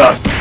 Huh.